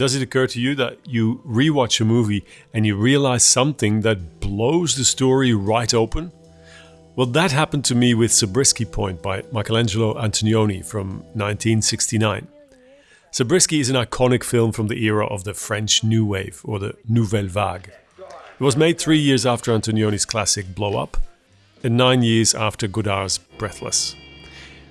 Does it occur to you that you rewatch a movie and you realize something that blows the story right open? Well, that happened to me with Zabriskie Point by Michelangelo Antonioni from 1969. Zabriskie is an iconic film from the era of the French New Wave or the Nouvelle Vague. It was made three years after Antonioni's classic Blow Up and nine years after Godard's Breathless.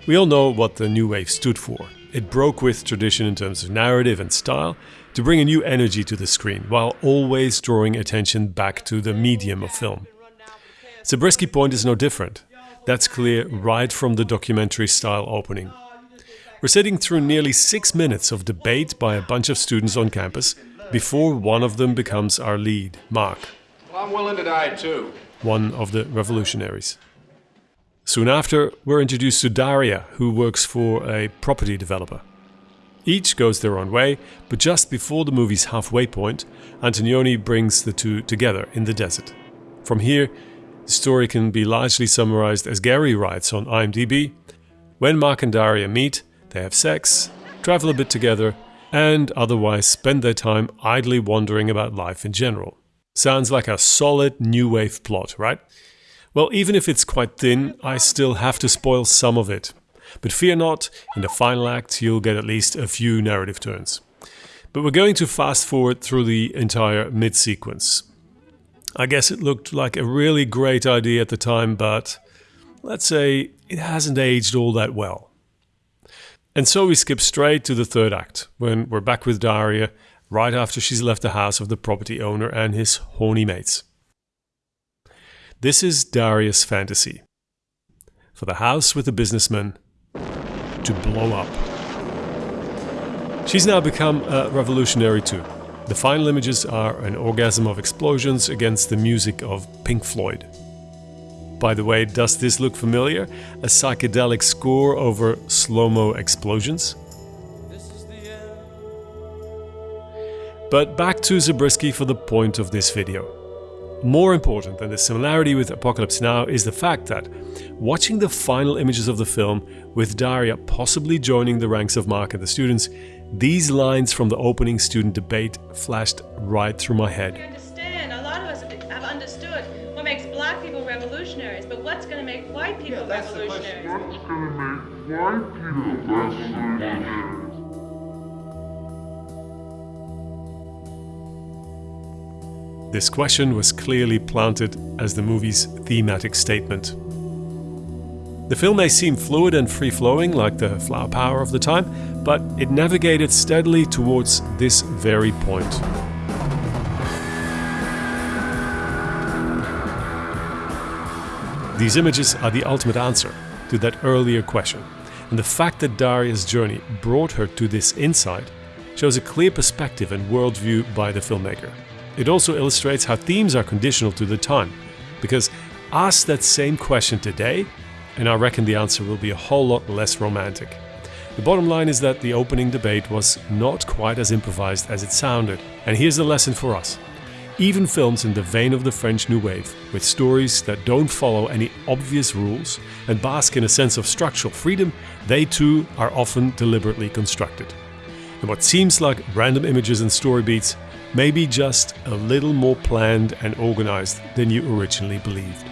We all know what the New Wave stood for. It broke with tradition in terms of narrative and style to bring a new energy to the screen, while always drawing attention back to the medium of film. Zabriskie Point is no different. That's clear right from the documentary style opening. We're sitting through nearly six minutes of debate by a bunch of students on campus before one of them becomes our lead, Mark. Well, I'm willing to die too. One of the revolutionaries. Soon after, we're introduced to Daria, who works for a property developer. Each goes their own way, but just before the movie's halfway point, Antonioni brings the two together in the desert. From here, the story can be largely summarized as Gary writes on IMDb When Mark and Daria meet, they have sex, travel a bit together, and otherwise spend their time idly wandering about life in general. Sounds like a solid new wave plot, right? Well, even if it's quite thin, I still have to spoil some of it. But fear not, in the final act you'll get at least a few narrative turns. But we're going to fast forward through the entire mid sequence. I guess it looked like a really great idea at the time, but let's say it hasn't aged all that well. And so we skip straight to the third act, when we're back with Daria, right after she's left the house of the property owner and his horny mates. This is Daria's fantasy. For the house with the businessman to blow up. She's now become a revolutionary too. The final images are an orgasm of explosions against the music of Pink Floyd. By the way, does this look familiar? A psychedelic score over slow-mo explosions? But back to Zabriskie for the point of this video. More important than the similarity with Apocalypse Now is the fact that, watching the final images of the film, with Daria possibly joining the ranks of Mark and the students, these lines from the opening student debate flashed right through my We head. understand. A lot of us have understood what makes black people revolutionaries, but what's going to make white people revolutionaries? This question was clearly planted as the movie's thematic statement. The film may seem fluid and free-flowing like the flower power of the time, but it navigated steadily towards this very point. These images are the ultimate answer to that earlier question, and the fact that Daria's journey brought her to this insight shows a clear perspective and worldview by the filmmaker. It also illustrates how themes are conditional to the time, because ask that same question today, and I reckon the answer will be a whole lot less romantic. The bottom line is that the opening debate was not quite as improvised as it sounded, and here's the lesson for us. Even films in the vein of the French New Wave, with stories that don't follow any obvious rules and bask in a sense of structural freedom, they too are often deliberately constructed. And what seems like random images and story beats may be just a little more planned and organized than you originally believed.